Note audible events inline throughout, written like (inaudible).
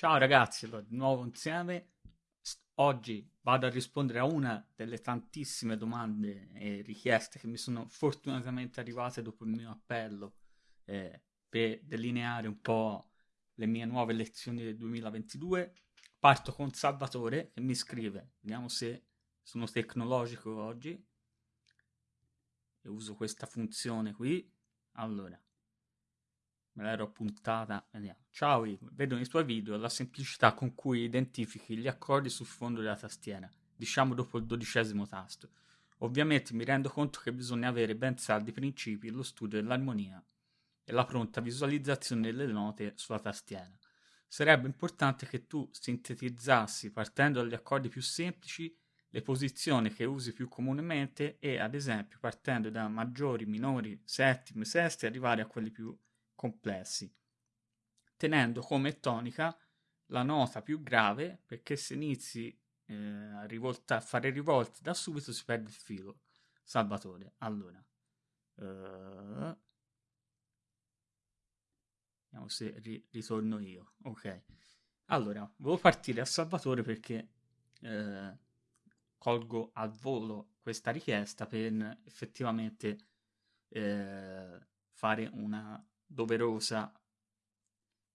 Ciao ragazzi, allora, di nuovo insieme. Oggi vado a rispondere a una delle tantissime domande e richieste che mi sono fortunatamente arrivate dopo il mio appello eh, per delineare un po' le mie nuove lezioni del 2022. Parto con Salvatore che mi scrive, vediamo se sono tecnologico oggi e uso questa funzione qui. Allora, me l'ero puntata, vediamo. Ciao vedo nei tuoi video la semplicità con cui identifichi gli accordi sul fondo della tastiera, diciamo dopo il dodicesimo tasto. Ovviamente mi rendo conto che bisogna avere ben saldi principi, lo studio dell'armonia e la pronta visualizzazione delle note sulla tastiera. Sarebbe importante che tu sintetizzassi, partendo dagli accordi più semplici, le posizioni che usi più comunemente e, ad esempio, partendo da maggiori, minori, settimi, sesti, arrivare a quelli più complessi, tenendo come tonica la nota più grave perché se inizi eh, a, rivolta, a fare rivolte da subito si perde il filo. Salvatore, allora. Uh, vediamo se ri- ritorno io. Ok. Allora, volevo partire a Salvatore perché eh, colgo al volo questa richiesta per effettivamente eh, fare una doverosa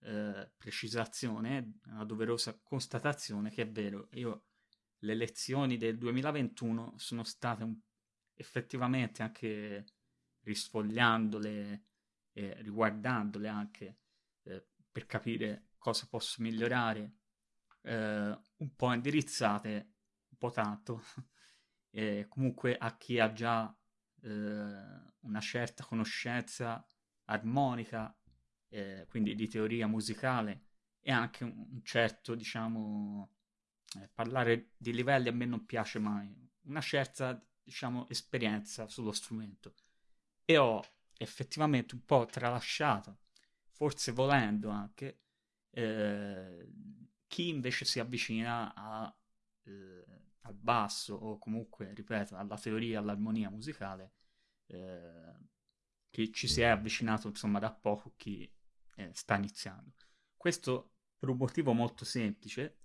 eh, precisazione, una doverosa constatazione che è vero, io le lezioni del 2021 sono state un, effettivamente anche risfogliandole e riguardandole anche eh, per capire cosa posso migliorare, eh, un po' indirizzate, un po' tanto, (laughs) comunque a chi ha già eh, una certa conoscenza armonica, eh, quindi di teoria musicale e anche un, certo, diciamo, eh, parlare di livelli a me non piace mai, una certa, diciamo, esperienza sullo strumento. E ho effettivamente un po' tralasciato, forse volendo anche, eh, chi invece si avvicina a, eh, al basso o comunque, ripeto, alla teoria, all'armonia musicale, chi ci si è avvicinato insomma da poco, chi eh, sta iniziando. Questo per un motivo molto semplice.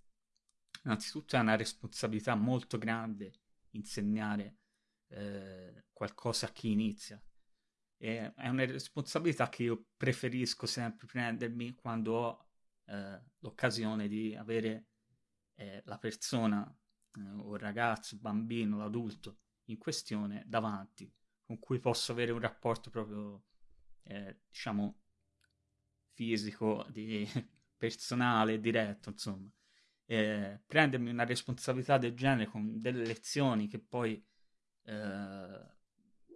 Innanzitutto è una responsabilità molto grande insegnare eh, qualcosa a chi inizia. E è una responsabilità che io preferisco sempre prendermi quando ho eh, l'occasione di avere eh, la persona, eh, o il ragazzo, il bambino, l'adulto in questione davanti con cui posso avere un rapporto proprio, eh, diciamo, fisico, di, (laughs) personale, diretto, insomma. Eh, prendermi una responsabilità del genere con delle lezioni che poi, eh,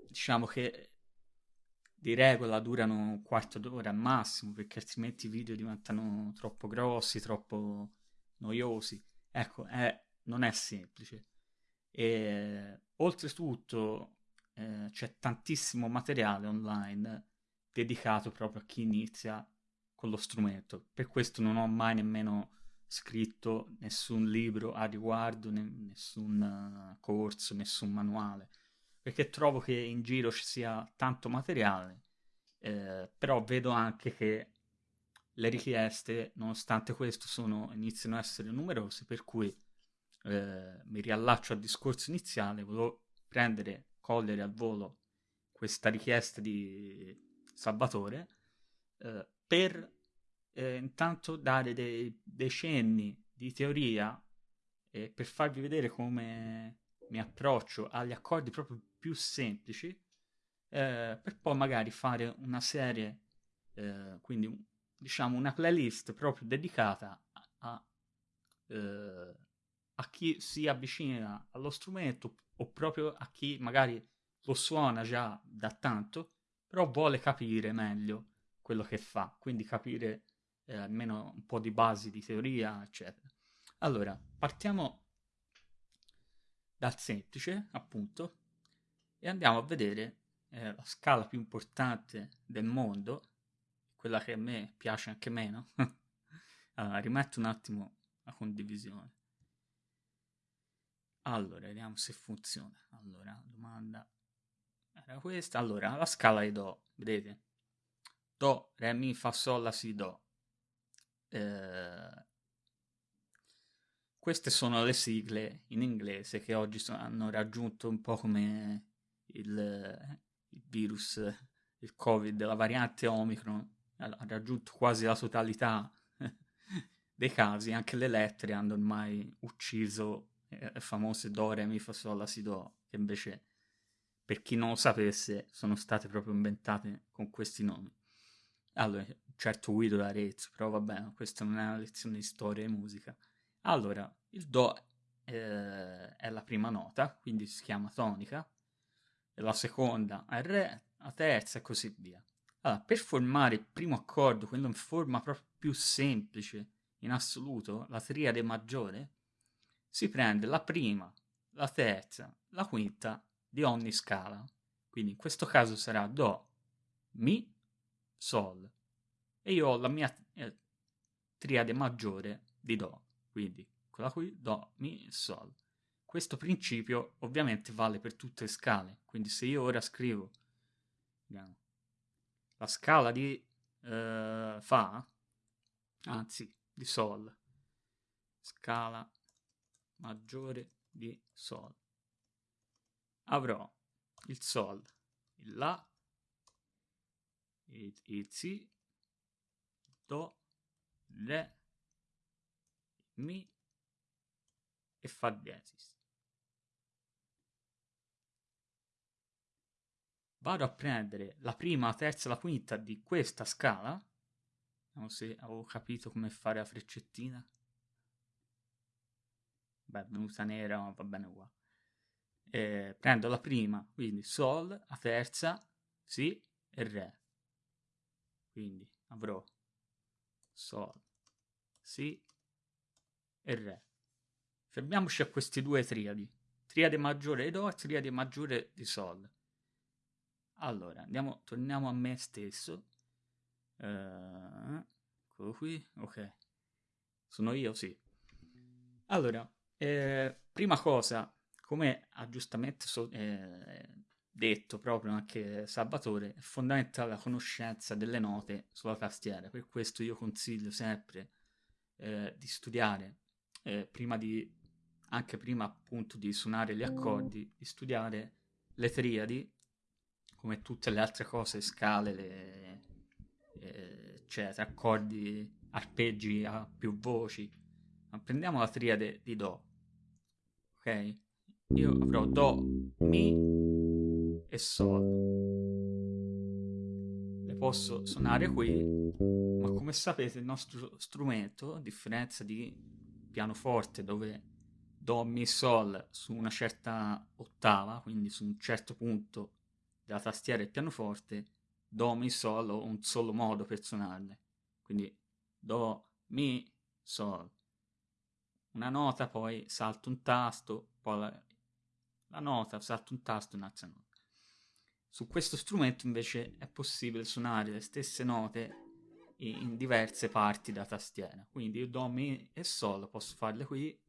diciamo che di regola durano un quarto d'ora al massimo, perché altrimenti i video diventano troppo grossi, troppo noiosi. Ecco, non è semplice. E oltretutto eh, c'è tantissimo materiale online dedicato proprio a chi inizia con lo strumento. Per questo non ho mai nemmeno scritto nessun libro a riguardo, ne- nessun uh, corso, nessun manuale, perché trovo che in giro ci sia tanto materiale, eh, però vedo anche che le richieste, nonostante questo, sono, iniziano a essere numerose, per cui eh, mi riallaccio al discorso iniziale, volevo prendere cogliere al volo questa richiesta di Salvatore eh, per eh, intanto dare dei, dei cenni di teoria e per farvi vedere come mi approccio agli accordi proprio più semplici eh, per poi magari fare una serie eh, quindi diciamo una playlist proprio dedicata a, a, eh, a chi si avvicina allo strumento o proprio a chi magari lo suona già da tanto, però vuole capire meglio quello che fa, quindi capire eh, almeno un po' di basi di teoria, eccetera. Allora, partiamo dal semplice, appunto, e andiamo a vedere eh, la scala più importante del mondo, quella che a me piace anche meno. (laughs) allora, rimetto un attimo la condivisione. Allora, vediamo se funziona. Allora, domanda era questa. Allora, la scala di Do, vedete? Do, Re, Mi, Fa, Sol, La, Si, Do. Eh, queste sono le sigle in inglese che oggi so- hanno raggiunto un po' come il, il virus, il covid, la variante Omicron, ha raggiunto quasi la totalità (laughs) dei casi, anche le lettere hanno ormai ucciso eh, famose do, re, mi, fa, sol, la, si, do, che invece, per chi non lo sapesse, sono state proprio inventate con questi nomi. Allora, certo Guido d'Arezzo, però va bene, questa non è una lezione di storia e musica. Allora, il do eh, è la prima nota, quindi si chiama tonica, la seconda è re, la terza e così via. Allora, per formare il primo accordo, quello in forma proprio più semplice, in assoluto, la triade maggiore, si prende la prima, la terza, la quinta di ogni scala. Quindi in questo caso sarà Do, Mi, Sol. E io ho la mia eh, triade maggiore di Do. Quindi quella qui, Do, Mi, Sol. Questo principio ovviamente vale per tutte le scale. Quindi se io ora scrivo vediamo, la scala di eh, Fa, anzi di Sol, scala maggiore di Sol. Avrò il Sol, il La, il, il Si, il Do, Re, il Mi e Fa diesis. Vado a prendere la prima, la terza e la quinta di questa scala. Vediamo se avevo capito come fare la freccettina. Beh, venuta nera, va bene qua. Eh, prendo la prima, quindi Sol, la terza, Si e Re. Quindi avrò Sol, Si e Re. Fermiamoci a questi due triadi. Triade maggiore di Do e triade maggiore di Sol. Allora, andiamo, torniamo a me stesso. Uh, eccolo qui, ok. Sono io, sì. Allora, eh, prima cosa, come ha giustamente so- eh, detto proprio anche Salvatore, è fondamentale la conoscenza delle note sulla tastiera. Per questo io consiglio sempre eh, di studiare, eh, prima di, anche prima appunto di suonare gli accordi, di studiare le triadi, come tutte le altre cose, scale, le, eh, eccetera, accordi, arpeggi a più voci. Ma prendiamo la triade di Do ok? Io avrò Do, Mi e Sol. Le posso suonare qui, ma come sapete il nostro strumento, a differenza di pianoforte dove Do, Mi, Sol su una certa ottava, quindi su un certo punto della tastiera del pianoforte, Do, Mi, Sol ho un solo modo per suonarle. Quindi Do, Mi, Sol una nota, poi salto un tasto, poi la, la nota, salto un tasto, un'altra nota. Su questo strumento invece è possibile suonare le stesse note in diverse parti da tastiera. Quindi io do, mi e sol, posso farle qui,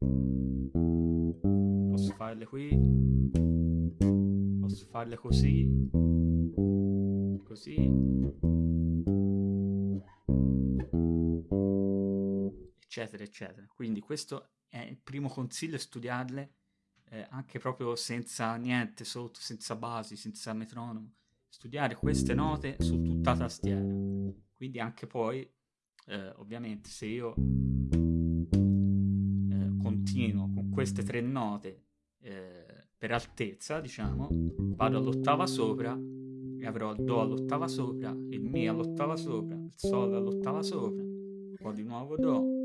posso farle qui, posso farle così, così, eccetera, eccetera. Quindi questo è il primo consiglio, studiarle eh, anche proprio senza niente sotto, senza basi, senza metronomo. Studiare queste note su tutta la tastiera. Quindi anche poi, eh, ovviamente, se io eh, continuo con queste tre note eh, per altezza, diciamo, vado all'ottava sopra e avrò il Do all'ottava sopra, il Mi all'ottava sopra, il Sol all'ottava sopra, poi di nuovo Do,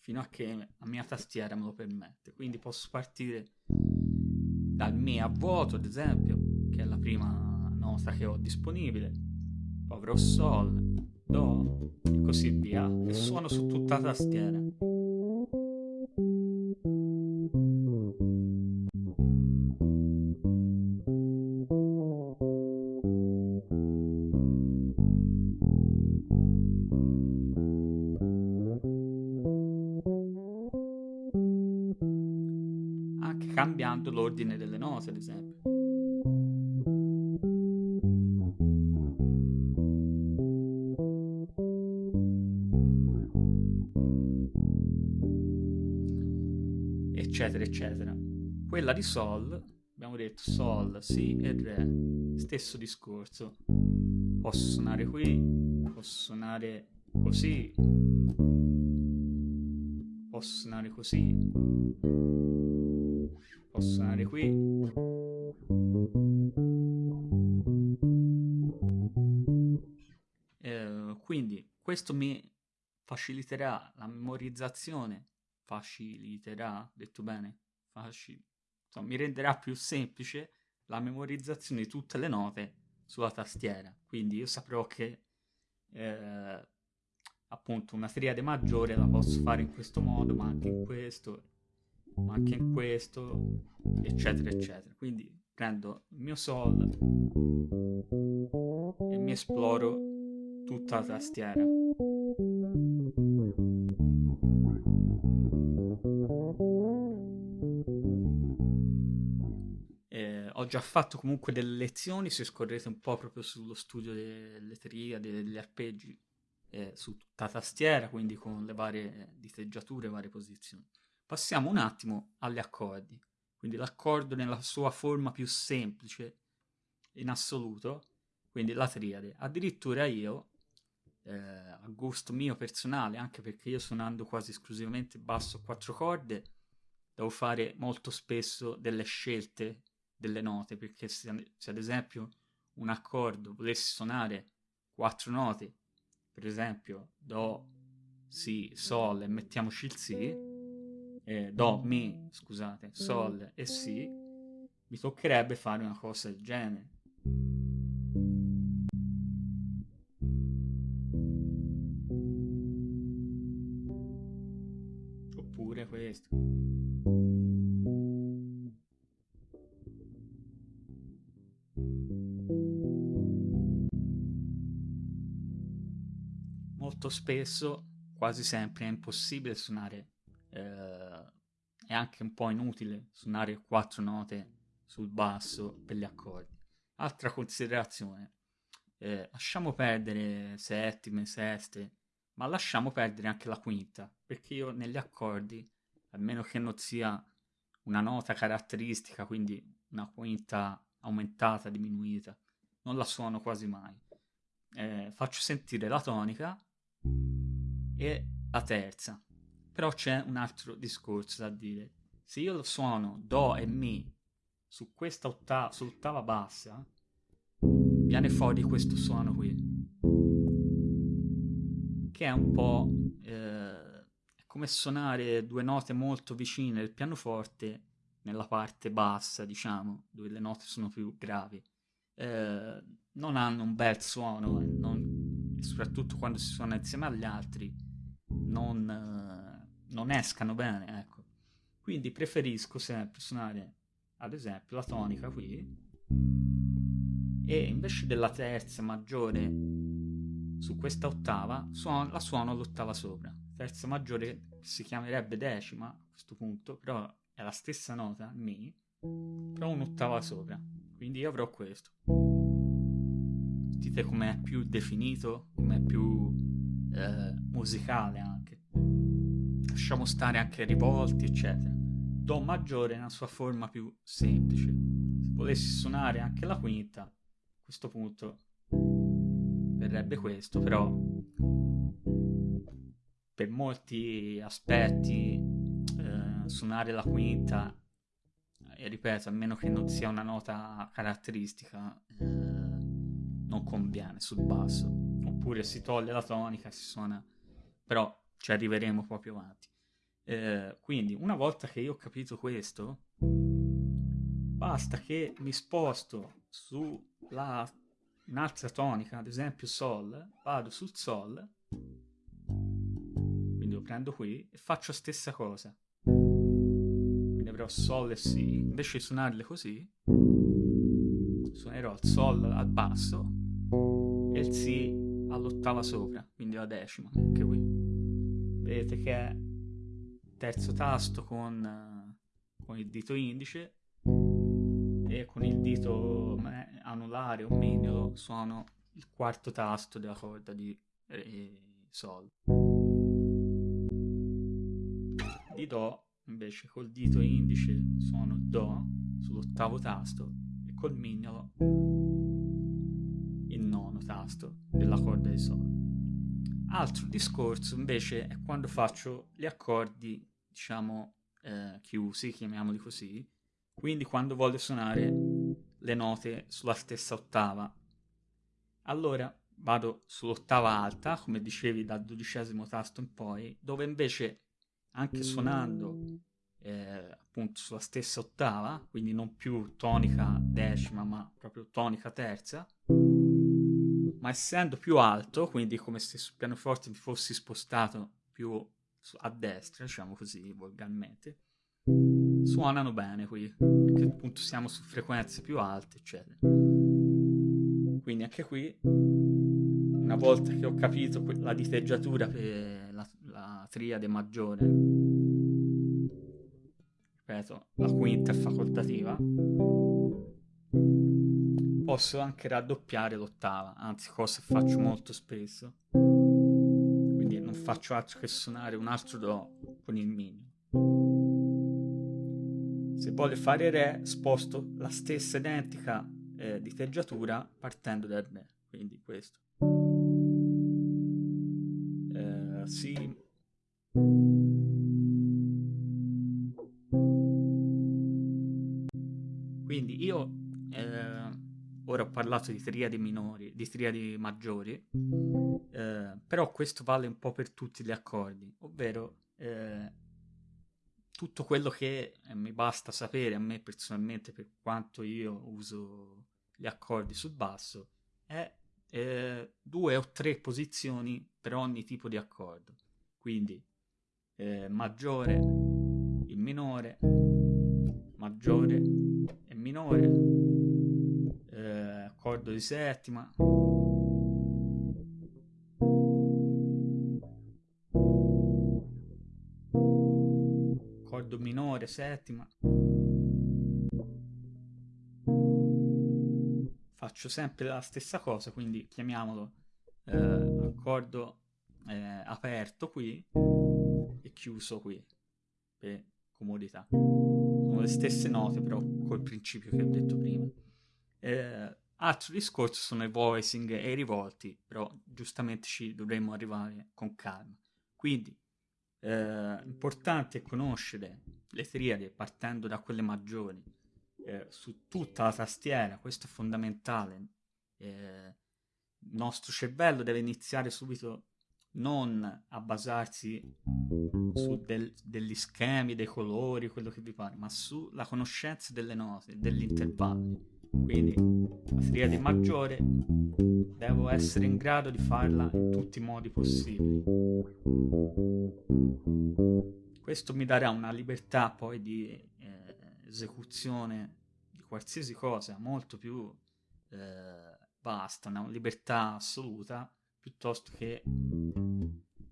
fino a che la mia tastiera me lo permette. Quindi posso partire dal Mi a vuoto, ad esempio, che è la prima nota che ho disponibile, poi avrò Sol, Do e così via, e suono su tutta la tastiera. Cambiando l'ordine delle note, ad esempio. eccetera, eccetera. Quella di Sol, abbiamo detto Sol, Si e Re, stesso discorso. Posso suonare qui, posso suonare così, posso suonare così, posso suonare qui. Eh, quindi questo mi faciliterà la memorizzazione, faciliterà, detto bene, Facil- insomma, mi renderà più semplice la memorizzazione di tutte le note sulla tastiera. Quindi io saprò che eh, appunto una triade maggiore la posso fare in questo modo, ma anche in questo, ma anche in questo, eccetera, eccetera. Quindi prendo il mio Sol e mi esploro tutta la tastiera. Eh, ho già fatto comunque delle lezioni, se scorrete un po' proprio sullo studio delle triadi, degli arpeggi, eh, su tutta la tastiera, quindi con le varie diteggiature, varie posizioni. Passiamo un attimo agli accordi. Quindi l'accordo nella sua forma più semplice in assoluto, quindi la triade. Addirittura io, eh, a gusto mio personale, anche perché io suonando quasi esclusivamente basso a quattro corde, devo fare molto spesso delle scelte delle note, perché se, se ad esempio un accordo volessi suonare quattro note, per esempio Do, Si, Sol e mettiamoci il Si, eh, Do, Mi, scusate, Sol e Si, mi toccherebbe fare una cosa del genere. Oppure questo. Spesso, quasi sempre, è impossibile suonare eh, è anche un po' inutile suonare quattro note sul basso per gli accordi. Altra considerazione, eh, lasciamo perdere settime, seste, ma lasciamo perdere anche la quinta, perché io negli accordi, a meno che non sia una nota caratteristica, quindi una quinta aumentata, diminuita, non la suono quasi mai. Eh, faccio sentire la tonica e la terza, però c'è un altro discorso da dire. Se io lo suono Do e Mi su questa ottava, sull'ottava bassa, viene fuori questo suono qui. Che è un po' eh, come suonare due note molto vicine del pianoforte nella parte bassa, diciamo, dove le note sono più gravi. Eh, non hanno un bel suono, non, soprattutto quando si suona insieme agli altri, non non escano bene, ecco. Quindi preferisco sempre suonare, ad esempio, la tonica qui e invece della terza maggiore su questa ottava suon- la suono l'ottava sopra. Terza maggiore si chiamerebbe decima a questo punto, però è la stessa nota, Mi, però un'ottava sopra. Quindi io avrò questo. Sentite com'è più definito, com'è più eh, musicale anche lasciamo stare anche rivolti, eccetera. Do maggiore nella sua forma più semplice. Se volessi suonare anche la quinta, a questo punto verrebbe questo, però per molti aspetti eh, suonare la quinta, e ripeto, a meno che non sia una nota caratteristica, eh, non conviene sul basso. Oppure si toglie la tonica, si suona, però ci arriveremo proprio avanti. Eh, quindi, una volta che io ho capito questo, basta che mi sposto su un'altra tonica, ad esempio Sol, vado sul Sol, quindi lo prendo qui e faccio la stessa cosa. Quindi avrò Sol e Si, invece di suonarle così, suonerò il Sol al basso e il Si all'ottava sopra, quindi la decima, anche qui. Vedete che è terzo tasto con, con il dito indice e con il dito anulare o mignolo suono il quarto tasto della corda di Re, Sol. Di Do invece col dito indice suono Do sull'ottavo tasto e col mignolo tasto della corda di Sol. Altro discorso invece è quando faccio gli accordi, diciamo, eh, chiusi, chiamiamoli così, quindi quando voglio suonare le note sulla stessa ottava. Allora vado sull'ottava alta, come dicevi, dal dodicesimo tasto in poi, dove invece anche suonando eh, appunto sulla stessa ottava, quindi non più tonica decima, ma proprio tonica terza, ma essendo più alto, quindi come se sul pianoforte mi fossi spostato più a destra, diciamo così, volgarmente, suonano bene qui, perché appunto siamo su frequenze più alte, eccetera. Quindi anche qui, una volta che ho capito la diteggiatura per la, la triade maggiore, ripeto, la quinta è facoltativa, posso anche raddoppiare l'ottava, anzi cosa faccio molto spesso. Quindi non faccio altro che suonare un altro Do con il Mi. Se voglio fare Re, sposto la stessa identica eh, diteggiatura partendo dal Re, quindi questo. Eh, si Quindi io eh, ora ho parlato di triadi minori, di triadi maggiori, eh, però questo vale un po' per tutti gli accordi, ovvero eh, tutto quello che eh, mi basta sapere a me personalmente per quanto io uso gli accordi sul basso è eh, due o tre posizioni per ogni tipo di accordo. Quindi eh, maggiore, il minore, maggiore e minore, accordo di settima. Accordo minore, settima. Faccio sempre la stessa cosa, quindi chiamiamolo eh, accordo eh, aperto qui e chiuso qui per comodità. Sono le stesse note però col principio che ho detto prima. Eh, altro discorso sono i voicing e i rivolti, però giustamente ci dovremmo arrivare con calma. Quindi, eh, importante è conoscere le triadi partendo da quelle maggiori eh, su tutta la tastiera, questo è fondamentale. Eh, il nostro cervello deve iniziare subito non a basarsi su del, degli schemi, dei colori, quello che vi pare, ma sulla conoscenza delle note, degli intervalli. Quindi la triade maggiore devo essere in grado di farla in tutti i modi possibili. Questo mi darà una libertà poi di eh, esecuzione di qualsiasi cosa molto più eh, vasta, una libertà assoluta piuttosto che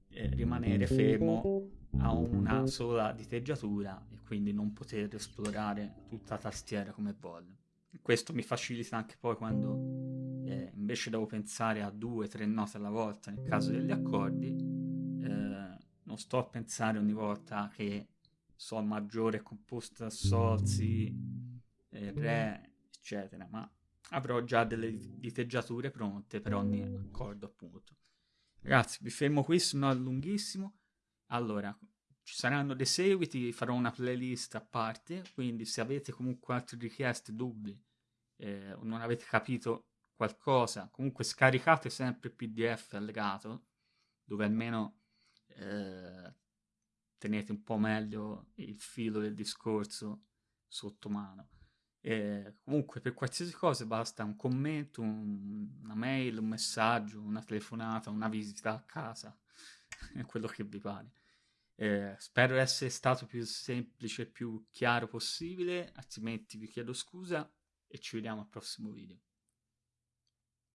eh, rimanere fermo a una sola diteggiatura e quindi non poter esplorare tutta la tastiera come voglio. Questo mi facilita anche poi quando eh, invece devo pensare a due o tre note alla volta nel caso degli accordi, eh, non sto a pensare ogni volta che Sol maggiore è composto da Sol, Si, eh, Re, eccetera, ma avrò già delle diteggiature pronte per ogni accordo appunto. Ragazzi, vi fermo qui, se no è lunghissimo. Allora, ci saranno dei seguiti, farò una playlist a parte, quindi se avete comunque altre richieste, dubbi, eh, o non avete capito qualcosa, comunque scaricate sempre il PDF allegato, dove almeno eh, tenete un po' meglio il filo del discorso sotto mano. Eh, comunque per qualsiasi cosa basta un commento, un, una mail, un messaggio, una telefonata, una visita a casa, (laughs) quello che vi pare. Eh, spero essere stato più semplice e più chiaro possibile, altrimenti vi chiedo scusa e ci vediamo al prossimo video.